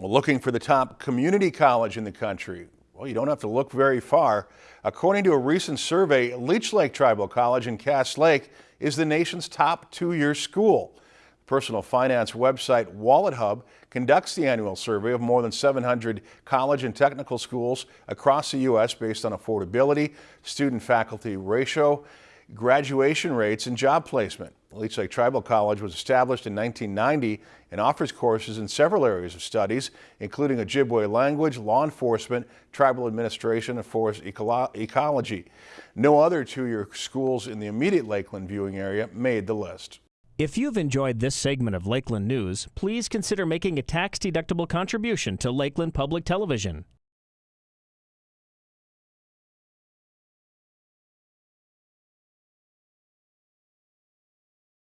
Looking for the top community college in the country? Well, you don't have to look very far. According to a recent survey, Leech Lake Tribal College in Cass Lake is the nation's top two-year school. Personal finance website Wallet Hub conducts the annual survey of more than 700 college and technical schools across the U.S. based on affordability, student-faculty ratio, graduation rates, and job placement. Leech Lake Tribal College was established in 1990 and offers courses in several areas of studies, including Ojibwe language, law enforcement, tribal administration, and forest ecology. No other two-year schools in the immediate Lakeland viewing area made the list. If you've enjoyed this segment of Lakeland News, please consider making a tax-deductible contribution to Lakeland Public Television.